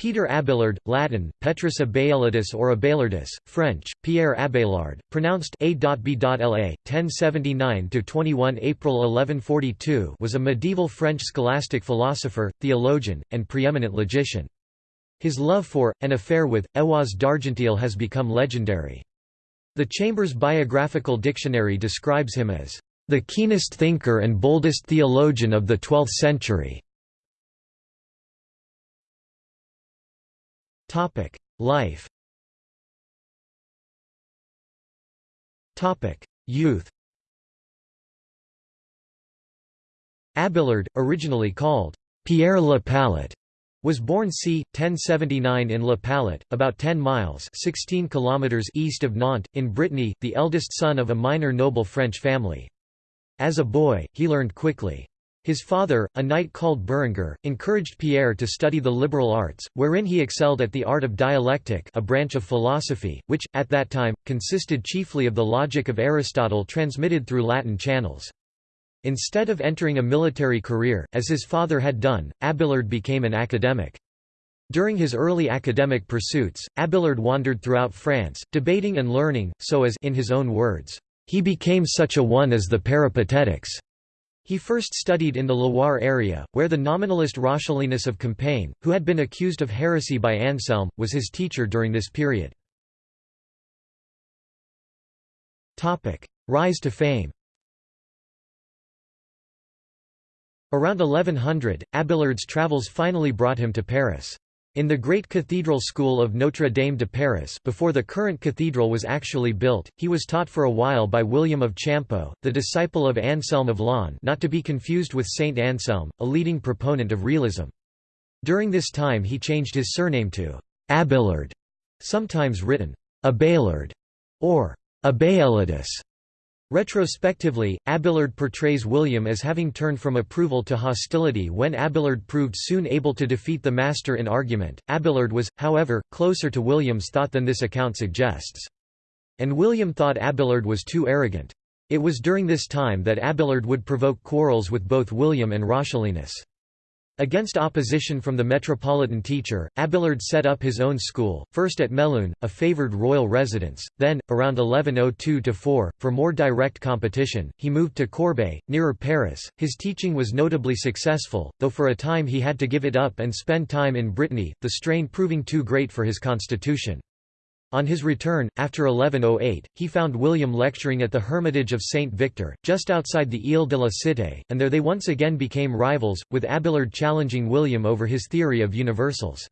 Peter Abelard, Latin, Petrus Abelardus or Abelardus, French, Pierre Abelard, pronounced A.B.La, 1079–21 April 1142 was a medieval French scholastic philosopher, theologian, and preeminent logician. His love for, and affair with, Héloïse d'Argenteuil has become legendary. The Chambers Biographical Dictionary describes him as, "...the keenest thinker and boldest theologian of the twelfth century." Topic: Life. Topic: Youth. Abelard, originally called Pierre Le Pallet, was born c. 1079 in Le Pallet, about 10 miles 16 kilometers east of Nantes, in Brittany, the eldest son of a minor noble French family. As a boy, he learned quickly. His father, a knight called Berengar, encouraged Pierre to study the liberal arts, wherein he excelled at the art of dialectic a branch of philosophy, which, at that time, consisted chiefly of the logic of Aristotle transmitted through Latin channels. Instead of entering a military career, as his father had done, Abelard became an academic. During his early academic pursuits, Abelard wandered throughout France, debating and learning, so as in his own words, he became such a one as the Peripatetics. He first studied in the Loire area, where the nominalist Roscelinus of Compiègne, who had been accused of heresy by Anselm, was his teacher during this period. Rise to fame Around 1100, Abelard's travels finally brought him to Paris. In the great cathedral school of Notre Dame de Paris before the current cathedral was actually built, he was taught for a while by William of Champeaux, the disciple of Anselm of Laon not to be confused with Saint Anselm, a leading proponent of realism. During this time he changed his surname to Abelard, sometimes written Abelard or Abeillardus. Retrospectively, Abelard portrays William as having turned from approval to hostility when Abelard proved soon able to defeat the master in argument. Abelard was, however, closer to William's thought than this account suggests. And William thought Abelard was too arrogant. It was during this time that Abelard would provoke quarrels with both William and Roscelinus. Against opposition from the metropolitan teacher, Abelard set up his own school, first at Melun, a favoured royal residence, then, around 1102–4, for more direct competition, he moved to Corbeil, nearer Paris. His teaching was notably successful, though for a time he had to give it up and spend time in Brittany, the strain proving too great for his constitution. On his return, after 1108, he found William lecturing at the Hermitage of Saint Victor, just outside the Ile de la Cité, and there they once again became rivals, with Abelard challenging William over his theory of universals.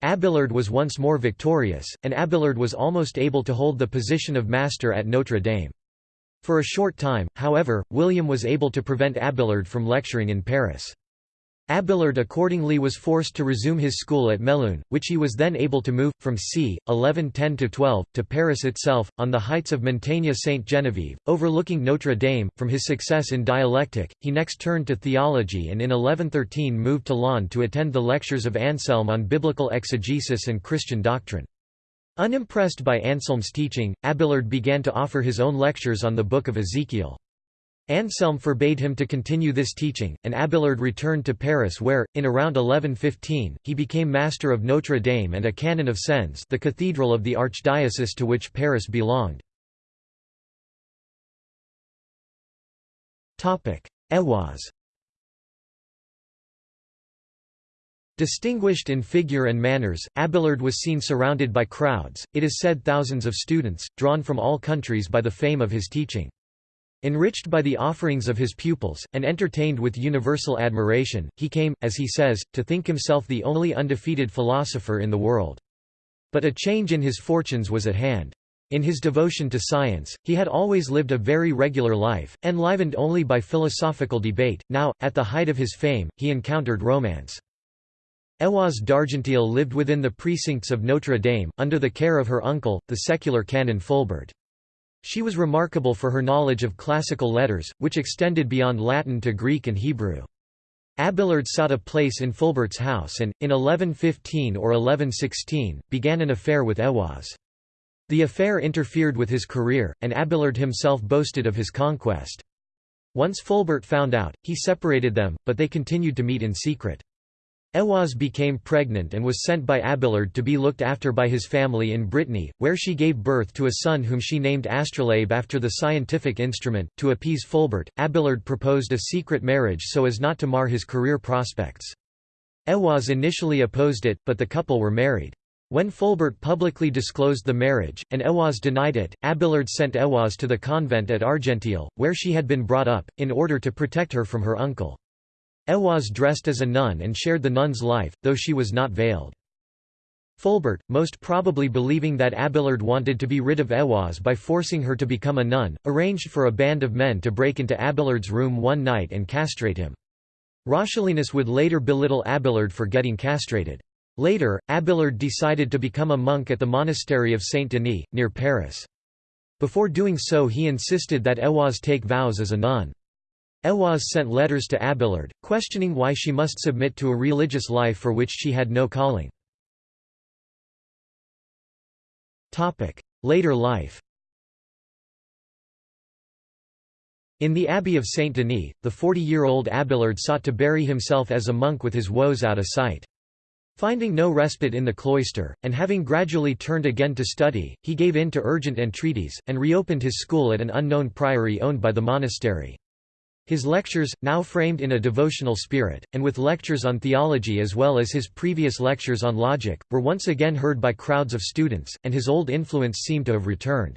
Abelard was once more victorious, and Abelard was almost able to hold the position of master at Notre Dame. For a short time, however, William was able to prevent Abelard from lecturing in Paris. Abelard accordingly was forced to resume his school at Melun, which he was then able to move, from c. 1110–12, to Paris itself, on the heights of Montagne Sainte-Geneviève, overlooking Notre Dame. From his success in dialectic, he next turned to theology and in 1113 moved to Laon to attend the lectures of Anselm on biblical exegesis and Christian doctrine. Unimpressed by Anselm's teaching, Abelard began to offer his own lectures on the Book of Ezekiel. Anselm forbade him to continue this teaching, and Abelard returned to Paris where, in around 1115, he became master of Notre Dame and a canon of Sens the cathedral of the archdiocese to which Paris belonged. Héloïse Distinguished in figure and manners, Abelard was seen surrounded by crowds, it is said thousands of students, drawn from all countries by the fame of his teaching. Enriched by the offerings of his pupils, and entertained with universal admiration, he came, as he says, to think himself the only undefeated philosopher in the world. But a change in his fortunes was at hand. In his devotion to science, he had always lived a very regular life, enlivened only by philosophical debate. Now, at the height of his fame, he encountered romance. Héloïse d'Argenteuil lived within the precincts of Notre Dame, under the care of her uncle, the secular canon Fulbert. She was remarkable for her knowledge of classical letters, which extended beyond Latin to Greek and Hebrew. Abelard sought a place in Fulbert's house and, in 1115 or 1116, began an affair with Héloïse. The affair interfered with his career, and Abelard himself boasted of his conquest. Once Fulbert found out, he separated them, but they continued to meet in secret. Heloise became pregnant and was sent by Abelard to be looked after by his family in Brittany, where she gave birth to a son whom she named Astrolabe after the scientific instrument. To appease Fulbert, Abelard proposed a secret marriage so as not to mar his career prospects. Heloise initially opposed it, but the couple were married. When Fulbert publicly disclosed the marriage, and Heloise denied it, Abelard sent Heloise to the convent at Argenteuil, where she had been brought up, in order to protect her from her uncle. Heloise dressed as a nun and shared the nun's life, though she was not veiled. Fulbert, most probably believing that Abelard wanted to be rid of Heloise by forcing her to become a nun, arranged for a band of men to break into Abelard's room one night and castrate him. Roscelinus would later belittle Abelard for getting castrated. Later, Abelard decided to become a monk at the monastery of Saint-Denis, near Paris. Before doing so he insisted that Heloise take vows as a nun. Heloise sent letters to Abelard, questioning why she must submit to a religious life for which she had no calling. Later life In the Abbey of Saint-Denis, the 40-year-old Abelard sought to bury himself as a monk with his woes out of sight. Finding no respite in the cloister, and having gradually turned again to study, he gave in to urgent entreaties, and reopened his school at an unknown priory owned by the monastery. His lectures, now framed in a devotional spirit, and with lectures on theology as well as his previous lectures on logic, were once again heard by crowds of students, and his old influence seemed to have returned.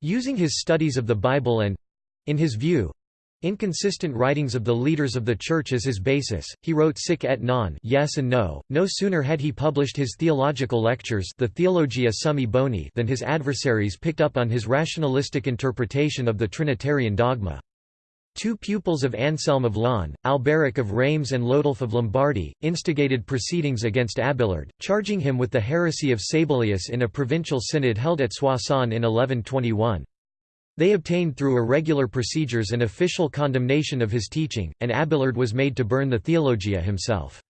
Using his studies of the Bible and—in his view, inconsistent writings of the leaders of the Church as his basis, he wrote sic et non yes and no. No sooner had he published his theological lectures the Theologia Summi Boni than his adversaries picked up on his rationalistic interpretation of the Trinitarian dogma. Two pupils of Anselm of Laon, Alberic of Reims and Lotulf of Lombardy, instigated proceedings against Abelard, charging him with the heresy of Sabellius in a provincial synod held at Soissons in 1121. They obtained through irregular procedures an official condemnation of his teaching, and Abelard was made to burn the Theologia himself.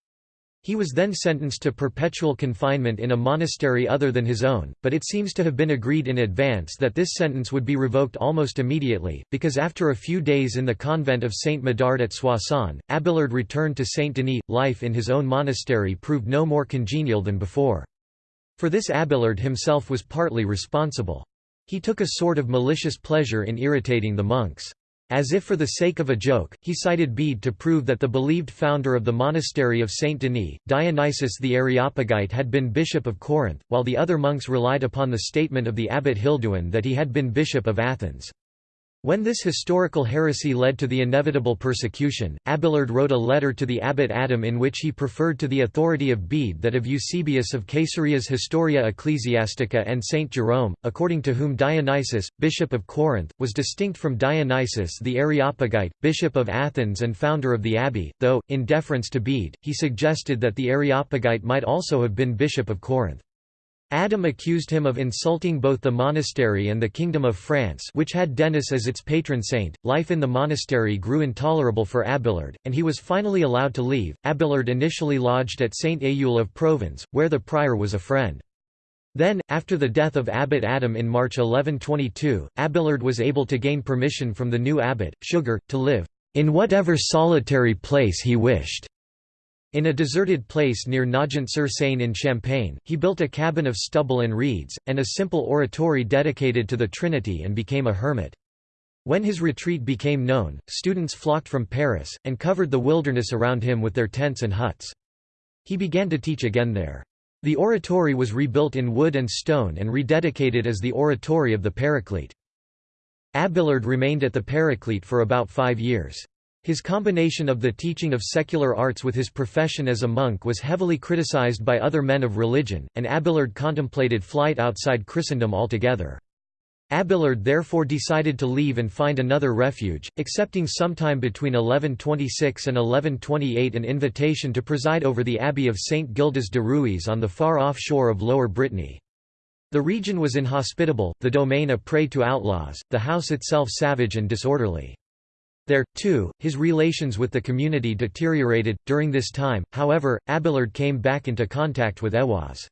He was then sentenced to perpetual confinement in a monastery other than his own, but it seems to have been agreed in advance that this sentence would be revoked almost immediately, because after a few days in the convent of Saint Medard at Soissons, Abelard returned to Saint Denis. Life in his own monastery proved no more congenial than before. For this Abelard himself was partly responsible. He took a sort of malicious pleasure in irritating the monks. As if for the sake of a joke, he cited Bede to prove that the believed founder of the monastery of Saint Denis, Dionysius the Areopagite had been bishop of Corinth, while the other monks relied upon the statement of the abbot Hilduin that he had been bishop of Athens. When this historical heresy led to the inevitable persecution, Abelard wrote a letter to the abbot Adam in which he preferred to the authority of Bede that of Eusebius of Caesarea's Historia Ecclesiastica and Saint Jerome, according to whom Dionysius, bishop of Corinth, was distinct from Dionysius the Areopagite, bishop of Athens and founder of the abbey, though, in deference to Bede, he suggested that the Areopagite might also have been bishop of Corinth. Adam accused him of insulting both the monastery and the Kingdom of France which had Denis as its patron saint. Life in the monastery grew intolerable for Abelard, and he was finally allowed to leave. Abelard initially lodged at Saint Eule of Provins, where the prior was a friend. Then, after the death of Abbot Adam in March 1122, Abelard was able to gain permission from the new abbot, Suger, to live in whatever solitary place he wished. In a deserted place near Nogent-sur-Seine in Champagne, he built a cabin of stubble and reeds, and a simple oratory dedicated to the Trinity and became a hermit. When his retreat became known, students flocked from Paris, and covered the wilderness around him with their tents and huts. He began to teach again there. The oratory was rebuilt in wood and stone and rededicated as the Oratory of the Paraclete. Abelard remained at the Paraclete for about five years. His combination of the teaching of secular arts with his profession as a monk was heavily criticized by other men of religion, and Abelard contemplated flight outside Christendom altogether. Abelard therefore decided to leave and find another refuge, accepting sometime between 1126 and 1128 an invitation to preside over the abbey of St. Gildas de Rhuys on the far-off shore of Lower Brittany. The region was inhospitable, the domain a prey to outlaws, the house itself savage and disorderly. There, too, his relations with the community deteriorated. During this time, however, Abelard came back into contact with Heloise.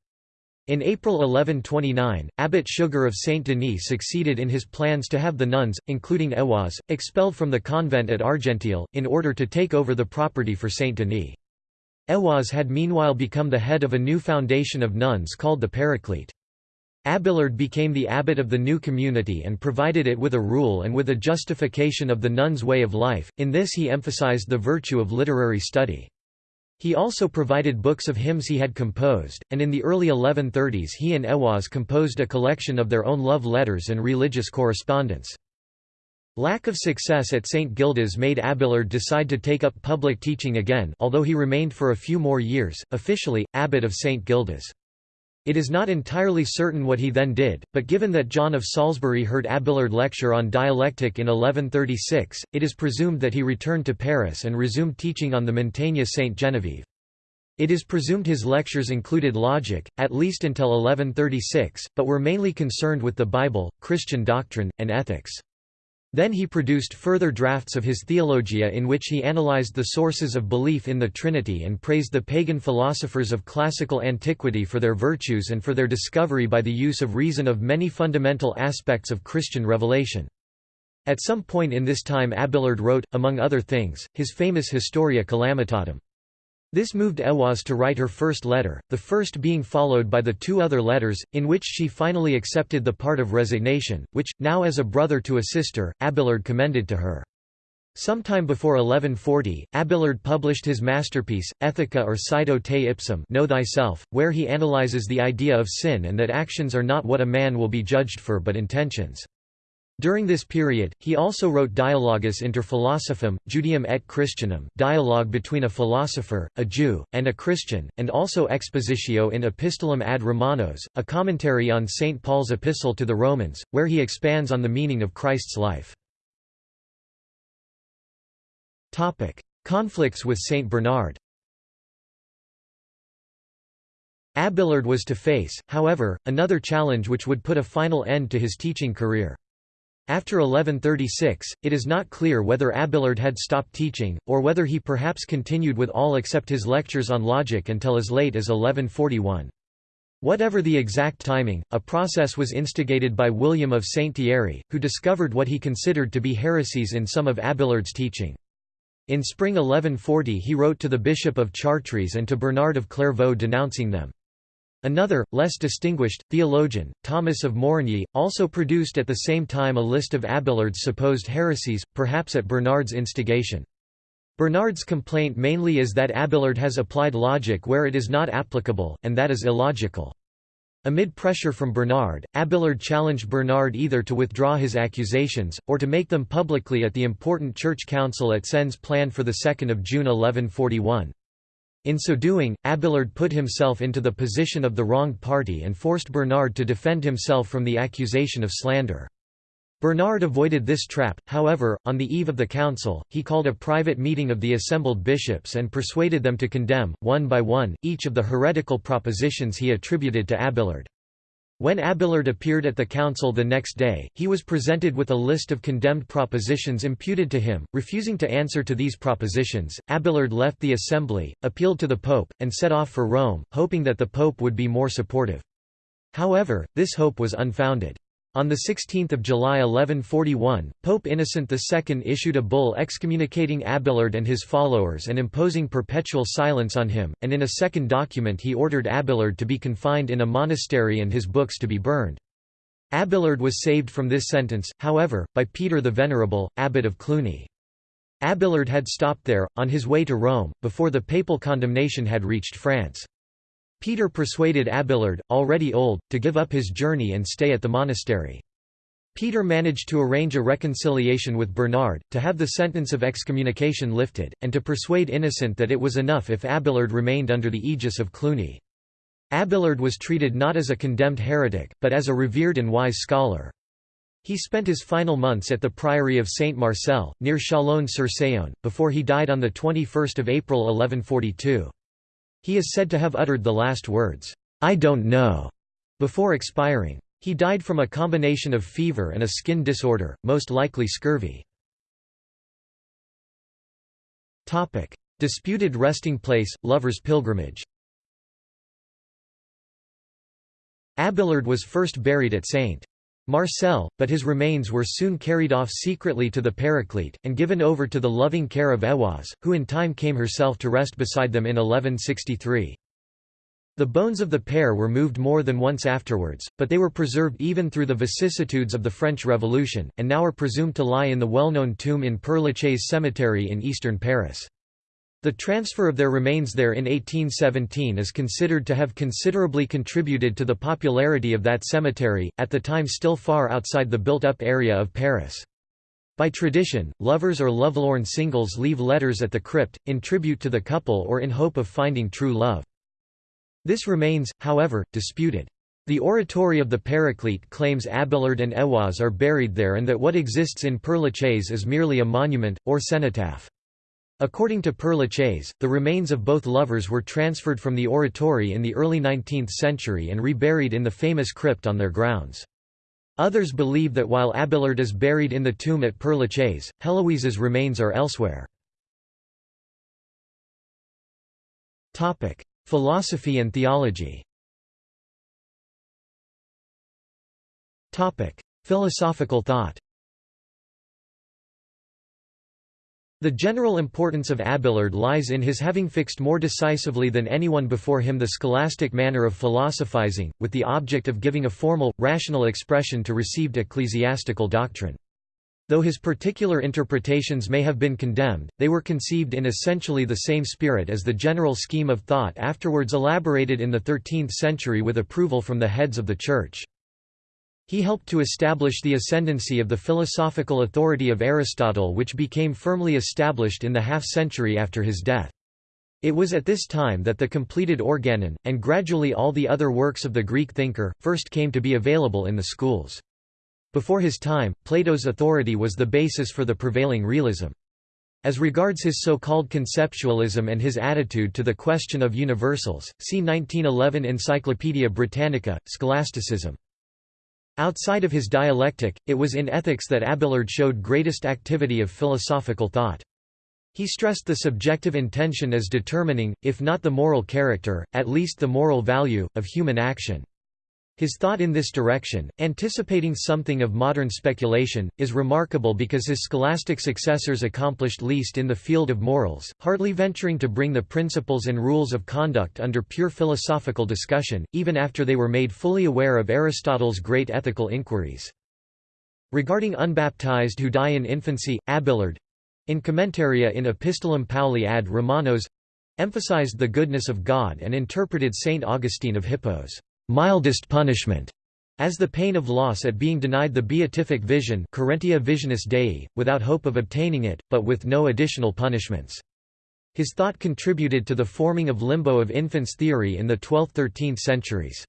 In April 1129, Abbot Suger of Saint Denis succeeded in his plans to have the nuns, including Heloise, expelled from the convent at Argenteuil, in order to take over the property for Saint Denis. Aiwaz had meanwhile become the head of a new foundation of nuns called the Paraclete. Abelard became the abbot of the new community and provided it with a rule and with a justification of the nuns' way of life, in this he emphasized the virtue of literary study. He also provided books of hymns he had composed, and in the early 1130s he and Aiwaz composed a collection of their own love letters and religious correspondence. Lack of success at St. Gildas made Abelard decide to take up public teaching again although he remained for a few more years, officially, abbot of St. Gildas. It is not entirely certain what he then did, but given that John of Salisbury heard Abelard lecture on dialectic in 1136, it is presumed that he returned to Paris and resumed teaching on the Montagne Saint Genevieve. It is presumed his lectures included logic, at least until 1136, but were mainly concerned with the Bible, Christian doctrine, and ethics. Then he produced further drafts of his Theologia in which he analyzed the sources of belief in the Trinity and praised the pagan philosophers of classical antiquity for their virtues and for their discovery by the use of reason of many fundamental aspects of Christian revelation. At some point in this time Abelard wrote, among other things, his famous Historia Calamitatum. This moved Aiwaz to write her first letter, the first being followed by the two other letters, in which she finally accepted the part of resignation, which, now as a brother to a sister, Abelard commended to her. Sometime before 1140, Abelard published his masterpiece, Ethica or Scito te ipsum Know Thyself, where he analyzes the idea of sin and that actions are not what a man will be judged for but intentions. During this period, he also wrote Dialogus inter Philosophum, Judaeum et Christianum dialogue between a philosopher, a Jew, and a Christian, and also Expositio in Epistolam ad Romanos, a commentary on St. Paul's epistle to the Romans, where he expands on the meaning of Christ's life. Conflicts with St. Bernard Abelard was to face, however, another challenge which would put a final end to his teaching career. After 1136, it is not clear whether Abelard had stopped teaching, or whether he perhaps continued with all except his lectures on logic until as late as 1141. Whatever the exact timing, a process was instigated by William of Saint Thierry, who discovered what he considered to be heresies in some of Abelard's teaching. In spring 1140 he wrote to the Bishop of Chartres and to Bernard of Clairvaux denouncing them. Another, less distinguished, theologian, Thomas of Morigny, also produced at the same time a list of Abelard's supposed heresies, perhaps at Bernard's instigation. Bernard's complaint mainly is that Abelard has applied logic where it is not applicable, and that is illogical. Amid pressure from Bernard, Abelard challenged Bernard either to withdraw his accusations, or to make them publicly at the important church council at Sens planned for 2 June 1141. In so doing, Abelard put himself into the position of the wronged party and forced Bernard to defend himself from the accusation of slander. Bernard avoided this trap, however, on the eve of the council, he called a private meeting of the assembled bishops and persuaded them to condemn, one by one, each of the heretical propositions he attributed to Abelard. When Abelard appeared at the council the next day, he was presented with a list of condemned propositions imputed to him. Refusing to answer to these propositions, Abelard left the assembly, appealed to the pope, and set off for Rome, hoping that the pope would be more supportive. However, this hope was unfounded. On 16 July 1141, Pope Innocent II issued a bull excommunicating Abelard and his followers and imposing perpetual silence on him, and in a second document he ordered Abelard to be confined in a monastery and his books to be burned. Abelard was saved from this sentence, however, by Peter the Venerable, abbot of Cluny. Abelard had stopped there, on his way to Rome, before the papal condemnation had reached France. Peter persuaded Abelard, already old, to give up his journey and stay at the monastery. Peter managed to arrange a reconciliation with Bernard, to have the sentence of excommunication lifted, and to persuade Innocent that it was enough if Abelard remained under the aegis of Cluny. Abelard was treated not as a condemned heretic, but as a revered and wise scholar. He spent his final months at the priory of Saint Marcel, near Chalon-sur-Saône, before he died on 21 April 1142. He is said to have uttered the last words, "'I don't know' before expiring. He died from a combination of fever and a skin disorder, most likely scurvy. Disputed resting place, Lover's Pilgrimage Abelard was first buried at St. Marcel, but his remains were soon carried off secretly to the Paraclete, and given over to the loving care of Aiwaz, who in time came herself to rest beside them in 1163. The bones of the pair were moved more than once afterwards, but they were preserved even through the vicissitudes of the French Revolution, and now are presumed to lie in the well-known tomb in Père Lachaise cemetery in eastern Paris. The transfer of their remains there in 1817 is considered to have considerably contributed to the popularity of that cemetery, at the time still far outside the built-up area of Paris. By tradition, lovers or lovelorn singles leave letters at the crypt, in tribute to the couple or in hope of finding true love. This remains, however, disputed. The oratory of the Paraclete claims Abelard and Aiwaz are buried there and that what exists in Père is merely a monument, or cenotaph. According to Père Lachaise, the remains of both lovers were transferred from the oratory in the early 19th century and reburied in the famous crypt on their grounds. Others believe that while Abelard is buried in the tomb at Père Lachaise, Heloise's remains are elsewhere. Philosophy and theology Philosophical thought The general importance of Abelard lies in his having fixed more decisively than anyone before him the scholastic manner of philosophizing, with the object of giving a formal, rational expression to received ecclesiastical doctrine. Though his particular interpretations may have been condemned, they were conceived in essentially the same spirit as the general scheme of thought afterwards elaborated in the 13th century with approval from the heads of the Church. He helped to establish the ascendancy of the philosophical authority of Aristotle which became firmly established in the half-century after his death. It was at this time that the completed Organon, and gradually all the other works of the Greek thinker, first came to be available in the schools. Before his time, Plato's authority was the basis for the prevailing realism. As regards his so-called conceptualism and his attitude to the question of universals, see 1911 Encyclopaedia Britannica, Scholasticism. Outside of his dialectic, it was in ethics that Abelard showed greatest activity of philosophical thought. He stressed the subjective intention as determining, if not the moral character, at least the moral value, of human action. His thought in this direction, anticipating something of modern speculation, is remarkable because his scholastic successors accomplished least in the field of morals, hardly venturing to bring the principles and rules of conduct under pure philosophical discussion, even after they were made fully aware of Aristotle's great ethical inquiries. Regarding unbaptized who die in infancy, Abelard—in Commentaria in Epistolam Pauli ad Romanos—emphasized the goodness of God and interpreted Saint Augustine of Hippos mildest punishment, as the pain of loss at being denied the beatific vision visionis Dei, without hope of obtaining it, but with no additional punishments. His thought contributed to the forming of limbo of infants theory in the 12th–13th centuries.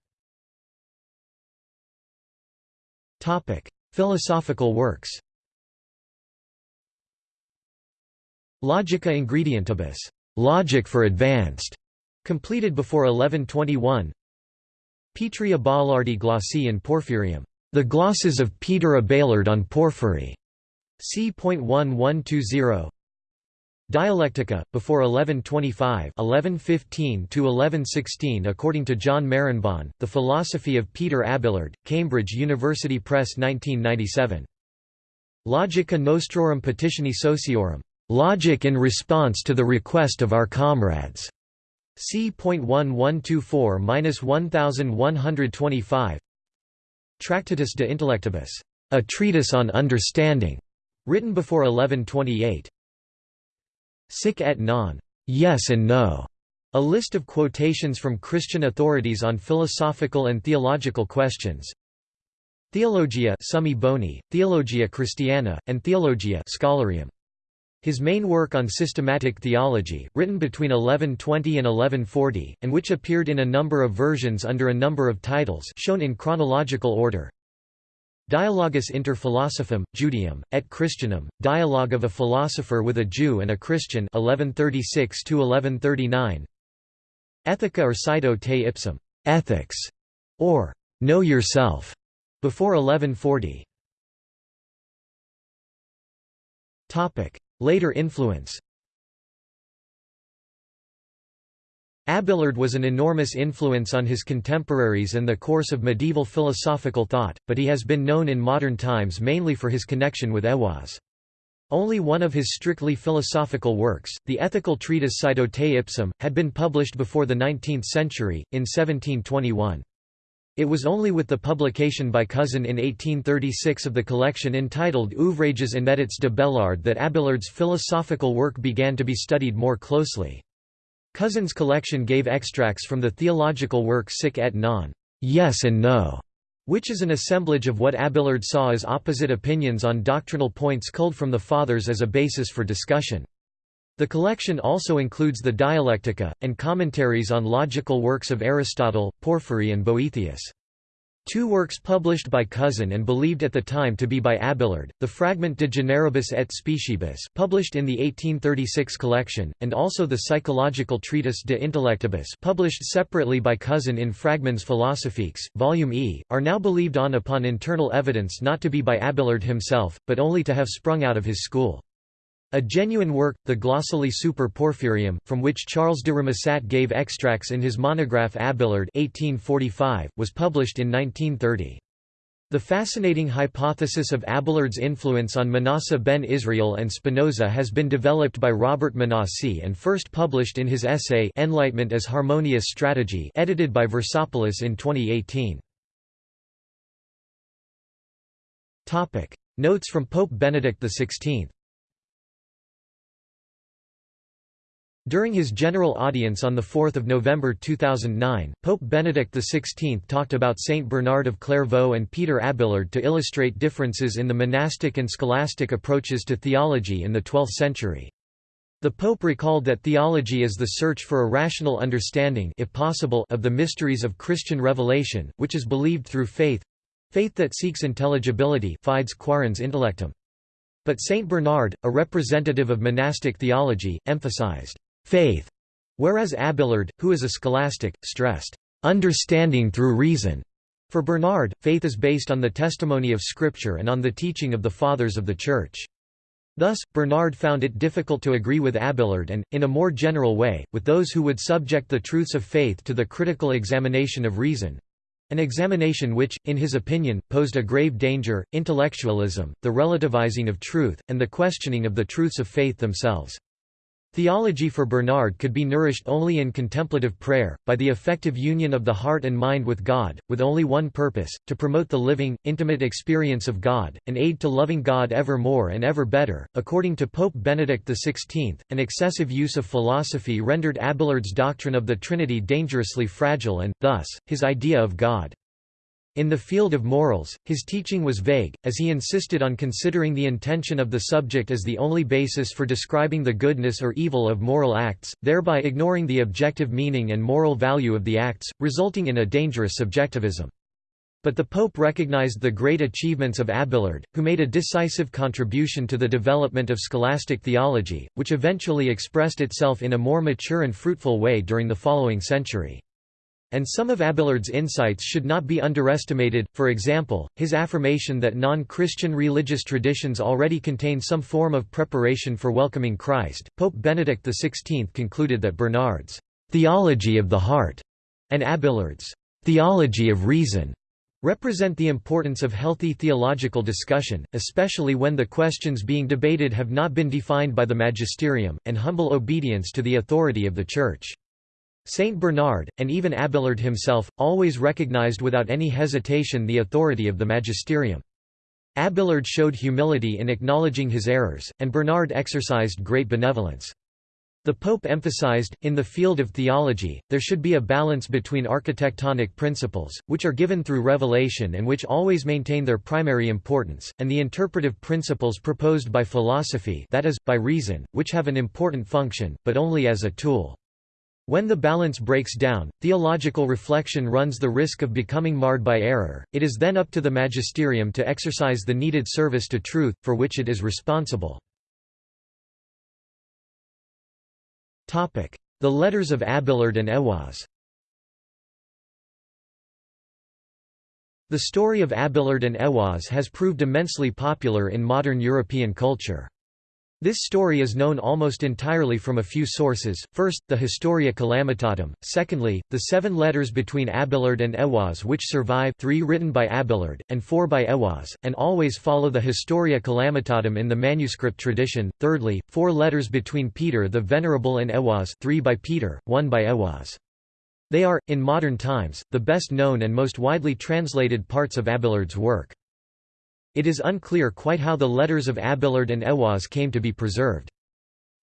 Philosophical works Logica Ingredientibus logic for advanced", completed before 1121 Petri Abaelardi glossi in Porphyrium. The glosses of Peter Abelard on Porphyry. c.1120. Dialectica, before 1125 1115 1116 according to John Marenbon, The Philosophy of Peter Abelard, Cambridge University Press 1997. Logica Nostrorum Petitioni Sociorum. Logic in response to the request of our comrades. C.1124–1125 Tractatus de Intellectibus, a treatise on understanding, written before 1128. Sic et non, yes and no, a list of quotations from Christian authorities on philosophical and theological questions. Theologia Summi Boni, Theologia Christiana, and Theologia Scholarium. His main work on systematic theology, written between 1120 and 1140, and which appeared in a number of versions under a number of titles shown in chronological order. Dialogus inter philosophum, Judaeum, et Christianum, Dialogue of a Philosopher with a Jew and a Christian 1136–1139; Ethica or Scito te ipsum. Ethics", or Know Yourself, before 1140. Later influence Abelard was an enormous influence on his contemporaries and the course of medieval philosophical thought, but he has been known in modern times mainly for his connection with Ehwaz. Only one of his strictly philosophical works, the ethical treatise Pseudo te ipsum, had been published before the 19th century, in 1721. It was only with the publication by Cousin in 1836 of the collection entitled Ouvrages inédits de Belard that Abelard's philosophical work began to be studied more closely. Cousin's collection gave extracts from the theological work Sic et non, yes and no, which is an assemblage of what Abelard saw as opposite opinions on doctrinal points culled from the Fathers as a basis for discussion. The collection also includes the Dialectica, and commentaries on logical works of Aristotle, Porphyry and Boethius. Two works published by Cousin and believed at the time to be by Abelard, the Fragment de Generibus et Speciebus published in the 1836 collection, and also the psychological treatise De Intellectibus published separately by Cousin in Fragments Philosophiques, Volume E, are now believed on upon internal evidence not to be by Abelard himself, but only to have sprung out of his school. A genuine work, the Glossulae super Porphyrium, from which Charles de Remusat gave extracts in his monograph Abelard 1845, was published in 1930. The fascinating hypothesis of Abelard's influence on Manasseh ben Israel and Spinoza has been developed by Robert Manasseh and first published in his essay Enlightenment as Harmonious Strategy edited by Versopoulos in 2018. Notes from Pope Benedict XVI During his general audience on 4 November 2009, Pope Benedict XVI talked about Saint Bernard of Clairvaux and Peter Abelard to illustrate differences in the monastic and scholastic approaches to theology in the 12th century. The Pope recalled that theology is the search for a rational understanding if possible of the mysteries of Christian revelation, which is believed through faith—faith that seeks intelligibility fides quaerens intellectum. But Saint Bernard, a representative of monastic theology, emphasized faith, whereas Abelard, who is a scholastic, stressed, understanding through reason. For Bernard, faith is based on the testimony of Scripture and on the teaching of the Fathers of the Church. Thus, Bernard found it difficult to agree with Abelard and, in a more general way, with those who would subject the truths of faith to the critical examination of reason—an examination which, in his opinion, posed a grave danger, intellectualism, the relativizing of truth, and the questioning of the truths of faith themselves. Theology for Bernard could be nourished only in contemplative prayer, by the effective union of the heart and mind with God, with only one purpose, to promote the living, intimate experience of God, an aid to loving God ever more and ever better. According to Pope Benedict XVI, an excessive use of philosophy rendered Abelard's doctrine of the Trinity dangerously fragile and, thus, his idea of God in the field of morals, his teaching was vague, as he insisted on considering the intention of the subject as the only basis for describing the goodness or evil of moral acts, thereby ignoring the objective meaning and moral value of the acts, resulting in a dangerous subjectivism. But the Pope recognized the great achievements of Abelard, who made a decisive contribution to the development of scholastic theology, which eventually expressed itself in a more mature and fruitful way during the following century. And some of Abelard's insights should not be underestimated, for example, his affirmation that non-Christian religious traditions already contain some form of preparation for welcoming Christ. Pope Benedict XVI concluded that Bernard's theology of the heart and Abelard's theology of reason represent the importance of healthy theological discussion, especially when the questions being debated have not been defined by the magisterium, and humble obedience to the authority of the Church. Saint Bernard, and even Abelard himself, always recognized without any hesitation the authority of the magisterium. Abelard showed humility in acknowledging his errors, and Bernard exercised great benevolence. The Pope emphasized, in the field of theology, there should be a balance between architectonic principles, which are given through revelation and which always maintain their primary importance, and the interpretive principles proposed by philosophy that is, by reason, which have an important function, but only as a tool. When the balance breaks down, theological reflection runs the risk of becoming marred by error, it is then up to the magisterium to exercise the needed service to truth, for which it is responsible. The Letters of Abelard and Ehwaz The story of Abelard and Ehwaz has proved immensely popular in modern European culture. This story is known almost entirely from a few sources, first, the Historia Calamitatum, secondly, the seven letters between Abelard and Aiwaz which survive three written by Abelard, and four by Aiwaz, and always follow the Historia Calamitatum in the manuscript tradition, thirdly, four letters between Peter the Venerable and Aiwaz three by Peter, one by Aiwaz. They are, in modern times, the best known and most widely translated parts of Abelard's work. It is unclear quite how the letters of Abelard and Aiwaz came to be preserved.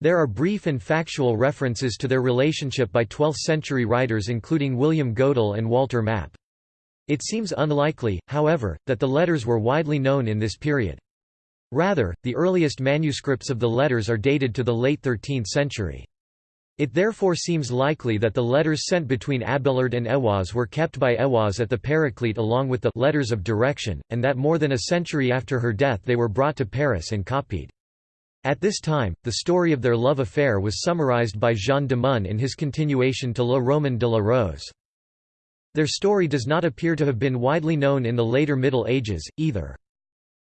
There are brief and factual references to their relationship by 12th-century writers including William Godel and Walter Map. It seems unlikely, however, that the letters were widely known in this period. Rather, the earliest manuscripts of the letters are dated to the late 13th century. It therefore seems likely that the letters sent between Abelard and Aiwaz were kept by Aiwaz at the Paraclete along with the «letters of direction», and that more than a century after her death they were brought to Paris and copied. At this time, the story of their love affair was summarized by Jean de Meun in his continuation to Le Roman de la Rose. Their story does not appear to have been widely known in the later Middle Ages, either.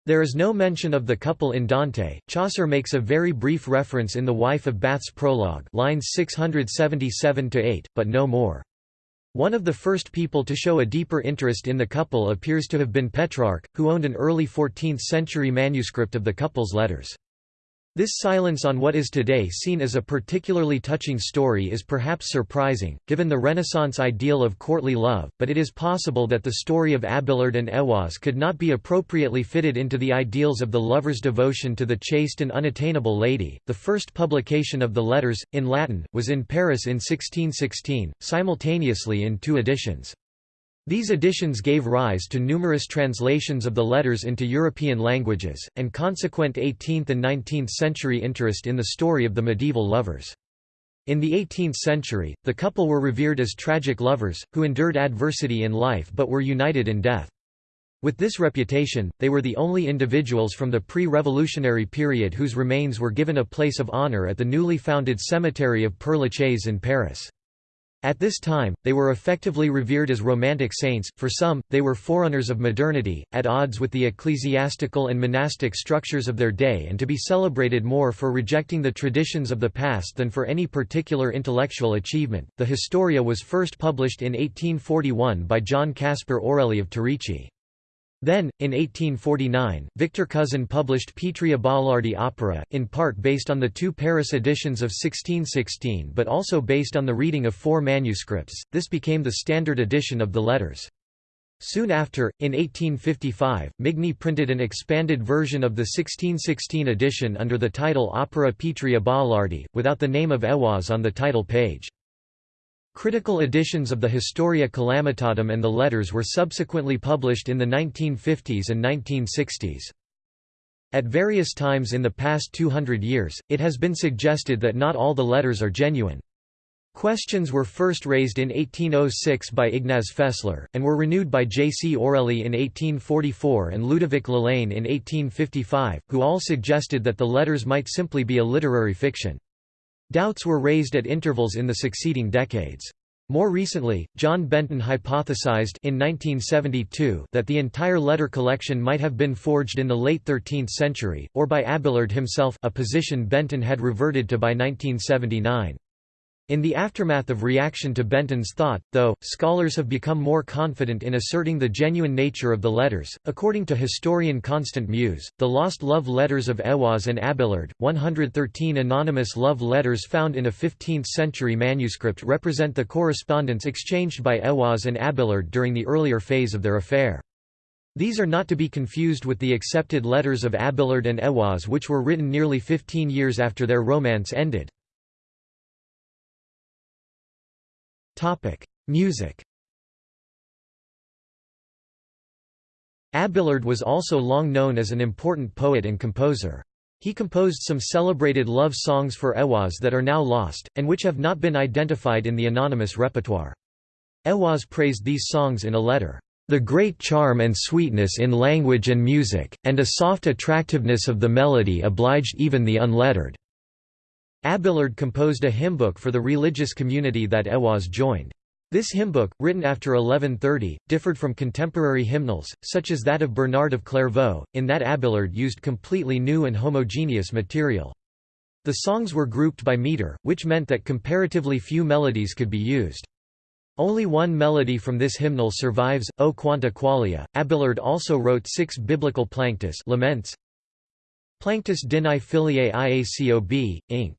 There is no mention of the couple in Dante. Chaucer makes a very brief reference in The Wife of Bath's prologue, lines 677 to 8, but no more. One of the first people to show a deeper interest in the couple appears to have been Petrarch, who owned an early 14th-century manuscript of the couple's letters. This silence on what is today seen as a particularly touching story is perhaps surprising, given the Renaissance ideal of courtly love, but it is possible that the story of Abelard and Aiwaz could not be appropriately fitted into the ideals of the lover's devotion to the chaste and unattainable lady. The first publication of the letters, in Latin, was in Paris in 1616, simultaneously in two editions. These editions gave rise to numerous translations of the letters into European languages, and consequent 18th and 19th century interest in the story of the medieval lovers. In the 18th century, the couple were revered as tragic lovers, who endured adversity in life but were united in death. With this reputation, they were the only individuals from the pre-revolutionary period whose remains were given a place of honor at the newly founded cemetery of Père Lachaise in Paris. At this time, they were effectively revered as romantic saints, for some, they were forerunners of modernity, at odds with the ecclesiastical and monastic structures of their day and to be celebrated more for rejecting the traditions of the past than for any particular intellectual achievement. The Historia was first published in 1841 by John Caspar Orelli of Turici. Then, in 1849, Victor Cousin published Petri Abaelardi opera, in part based on the two Paris editions of 1616 but also based on the reading of four manuscripts. This became the standard edition of the letters. Soon after, in 1855, Migne printed an expanded version of the 1616 edition under the title Opera Petri Abaelardi, without the name of Ewaz on the title page. Critical editions of the Historia Calamitatum and the letters were subsequently published in the 1950s and 1960s. At various times in the past 200 years, it has been suggested that not all the letters are genuine. Questions were first raised in 1806 by Ignaz Fessler, and were renewed by J. C. Orelli in 1844 and Ludovic Lalanne in 1855, who all suggested that the letters might simply be a literary fiction. Doubts were raised at intervals in the succeeding decades. More recently, John Benton hypothesized in 1972 that the entire letter collection might have been forged in the late 13th century, or by Abelard himself a position Benton had reverted to by 1979. In the aftermath of reaction to Benton's thought, though, scholars have become more confident in asserting the genuine nature of the letters. According to historian Constant Mews, the lost love letters of Aiwaz and Abelard, 113 anonymous love letters found in a 15th century manuscript represent the correspondence exchanged by Aiwaz and Abelard during the earlier phase of their affair. These are not to be confused with the accepted letters of Abelard and Aiwaz which were written nearly 15 years after their romance ended. Topic: Music. Abelard was also long known as an important poet and composer. He composed some celebrated love songs for Aiwaz that are now lost, and which have not been identified in the anonymous repertoire. Aiwaz praised these songs in a letter, "...the great charm and sweetness in language and music, and a soft attractiveness of the melody obliged even the unlettered." Abelard composed a hymnbook for the religious community that Aiwaz joined. This hymnbook, written after 1130, differed from contemporary hymnals, such as that of Bernard of Clairvaux, in that Abelard used completely new and homogeneous material. The songs were grouped by meter, which meant that comparatively few melodies could be used. Only one melody from this hymnal survives, O Quanta Qualia. Abelard also wrote six biblical planctus laments. Planctus Dini Filiae Iacob, Inc.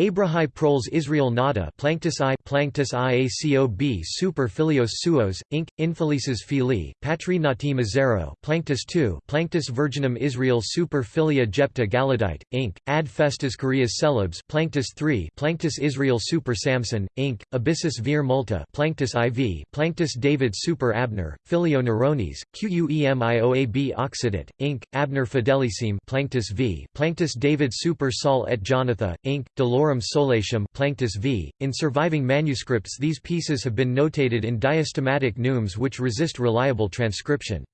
Abrahi proles Israel nada Planctus I Planctus Iacob super filios suos, inc. Infelices filii, patri nati misero Planctus II Planctus virginum Israel super filia jepta galadite, inc. Ad festas Carias celebs Planctus III Planctus Israel super Samson, inc. Abyssus vir multa Planctus IV Planctus David super Abner, filio Nerones, Quemioab Occidit, inc. Abner fidelissime Planctus V Planctus David super Saul et Jonathan, inc. Dolores Malorum Solatium Planctus v. In surviving manuscripts these pieces have been notated in diastematic neumes which resist reliable transcription.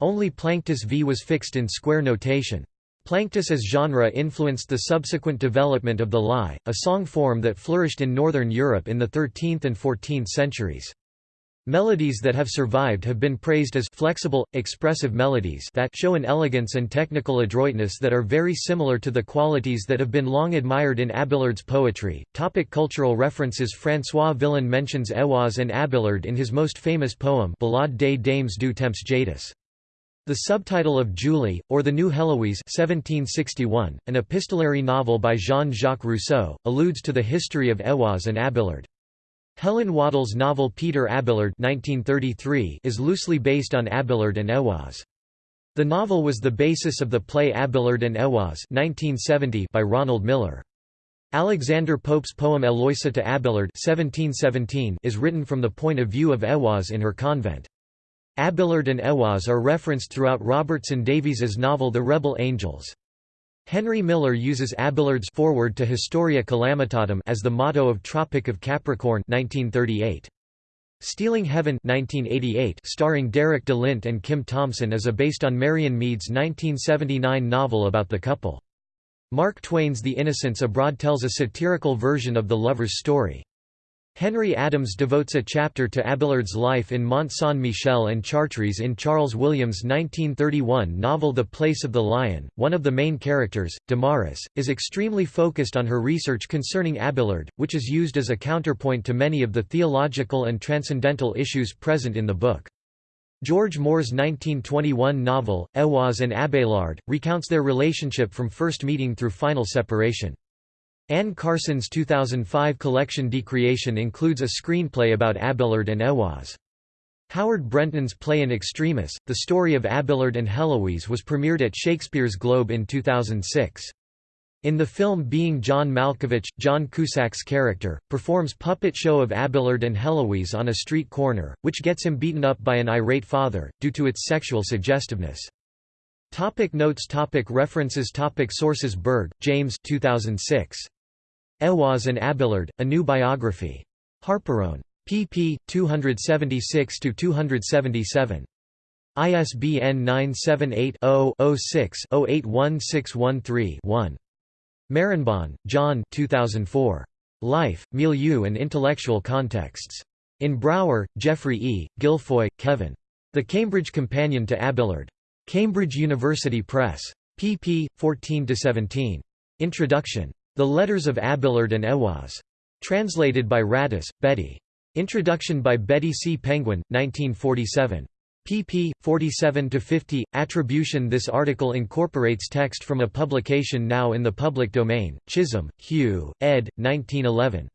Only Planctus v was fixed in square notation. Planctus as genre influenced the subsequent development of the lie, a song form that flourished in northern Europe in the 13th and 14th centuries. Melodies that have survived have been praised as flexible, expressive melodies that show an elegance and technical adroitness that are very similar to the qualities that have been long admired in Abelard's poetry. Topic cultural references François Villon mentions Héloïse and Abelard in his most famous poem Ballade des Dames du Temps Jadis. The subtitle of Julie, or the New Heloise 1761, an epistolary novel by Jean-Jacques Rousseau, alludes to the history of Héloïse and Abelard. Helen Waddell's novel Peter Abelard 1933 is loosely based on Abelard and Héloïse. The novel was the basis of the play Abelard and 1970 by Ronald Millar. Alexander Pope's poem Eloisa to Abelard 1717 is written from the point of view of Héloïse in her convent. Abelard and Héloïse are referenced throughout Robertson Davies's novel The Rebel Angels. Henry Miller uses Abelard's Foreword to Historia Calamitatum as the motto of Tropic of Capricorn 1938. Stealing Heaven 1988 starring Derek de Lint and Kim Thomson is a based on Marion Meade's 1979 novel about the couple. Mark Twain's The Innocents Abroad tells a satirical version of the lover's story. Henry Adams devotes a chapter to Abelard's life in Mont Saint-Michel and Chartres in Charles Williams' 1931 novel The Place of the Lion. One of the main characters, Damaris, is extremely focused on her research concerning Abelard, which is used as a counterpoint to many of the theological and transcendental issues present in the book. George Moore's 1921 novel, Héloïse and Abelard, recounts their relationship from first meeting through final separation. Anne Carson's 2005 collection Decreation includes a screenplay about Abelard and Héloïse. Howard Brenton's play In Extremis, the story of Abelard and Heloise was premiered at Shakespeare's Globe in 2006. In the film Being John Malkovich, John Cusack's character, performs puppet show of Abelard and Heloise on a street corner, which gets him beaten up by an irate father, due to its sexual suggestiveness. Topic notes topic References topic Sources Burge, James 2006. Héloïse and Abelard, A New Biography. HarperOne. pp. 276–277. ISBN 978-0-06-081613-1. Marenbon, John 2004. Life, Milieu and Intellectual Contexts. In Brower, Jeffrey E., Guilfoy, Kevin. The Cambridge Companion to Abelard. Cambridge University Press. pp. 14–17. Introduction. The Letters of Abelard and Héloïse. Translated by Radice, Betty. Introduction by Betty C. Penguin, 1947. pp. 47–50. Attribution This article incorporates text from a publication now in the public domain, Chisholm, Hugh, ed. 1911.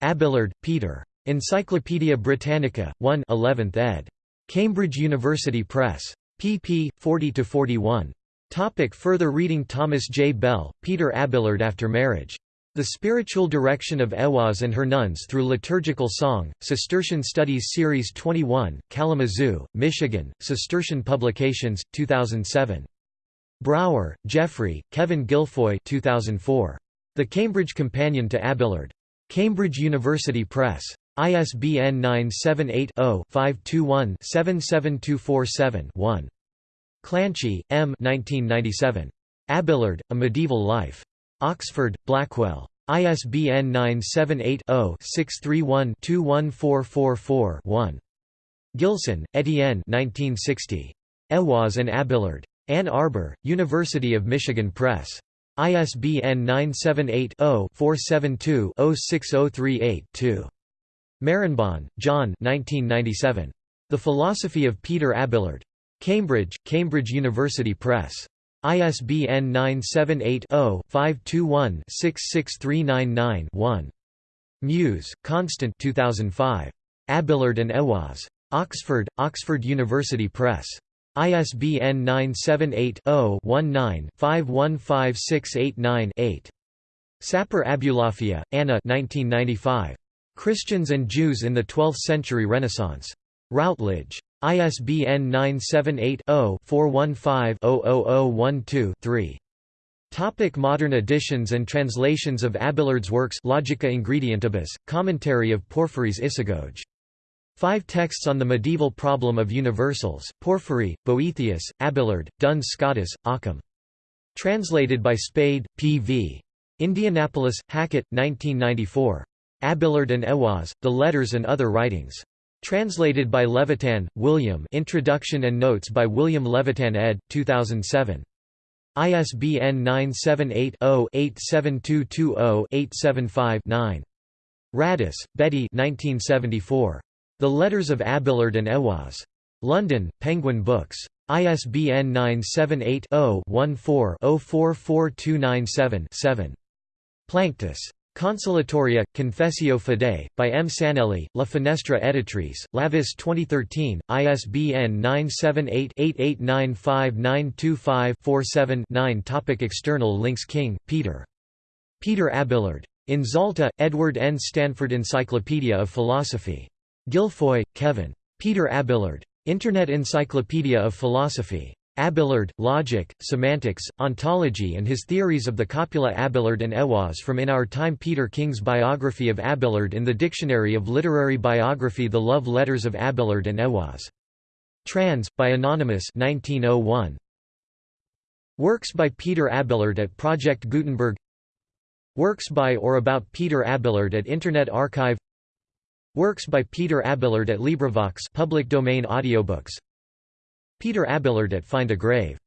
Abelard, Peter. Encyclopædia Britannica, 1 11th ed. Cambridge University Press. pp. 40–41. Topic further reading Thomas J. Bell, Peter Abelard After Marriage. The Spiritual Direction of Héloïse and Her Nuns Through Liturgical Song, Cistercian Studies Series 21, Kalamazoo, Michigan, Cistercian Publications, 2007. Brower, Jeffrey, Kevin Guilfoy 2004. The Cambridge Companion to Abelard. Cambridge University Press. ISBN 978 0 521 77247 1. Clanchy, M. 1997. Abelard, A Medieval Life. Oxford, Blackwell. ISBN 978-0-631-21444-1. Gilson, Etienne 1960. Héloïse and Abelard. Ann Arbor, University of Michigan Press. ISBN 978-0-472-06038-2. Marenbon, John The Philosophy of Peter Abelard. Cambridge, Cambridge University Press. ISBN 978-0-521-66399-1. Mews, Constant 2005. Abelard and Héloïse. Oxford, Oxford University Press. ISBN 978-0-19-515689-8. Sapir Abulafia, Anna 1995. Christians and Jews in the Twelfth Century Renaissance. Routledge. ISBN 978-0-415-00012-3. Topic modern editions and translations of Abelard's works Logica Ingredientibus, commentary of Porphyry's Isagoge. Five texts on the medieval problem of universals, Porphyry, Boethius, Abelard, Duns Scotus, Occam. Translated by Spade, P.V. Indianapolis, Hackett, 1994. Abelard and Héloïse, The Letters and Other Writings. Translated by Levitan, William Introduction and Notes by William Levitan ed. 2007. ISBN 978 0 87220 875 9. Radice, Betty 1974. The Letters of Abelard and Héloïse. London, Penguin Books. ISBN 978-0-14-044297-7. Planctus. Consolatoria, Confessio Fidei, by M. Sanelli, La Finestra Editrice, Lavis 2013, ISBN 978-88959255-47-9 Topic External links King, Peter. Peter Abelard. In Zalta, Edward N. Stanford Encyclopedia of Philosophy. Guilfoy, Kevin. Peter Abelard. Internet Encyclopedia of Philosophy. Abelard, Logic, Semantics, Ontology and his theories of the copula Abelard and Héloïse from In Our Time Peter King's biography of Abelard in the Dictionary of Literary Biography The Love Letters of Abelard and Héloïse. Trans, by Anonymous 1901. Works by Peter Abelard at Project Gutenberg Works by or about Peter Abelard at Internet Archive Works by Peter Abelard at LibriVox public domain audiobooks Peter Abelard at Find a Grave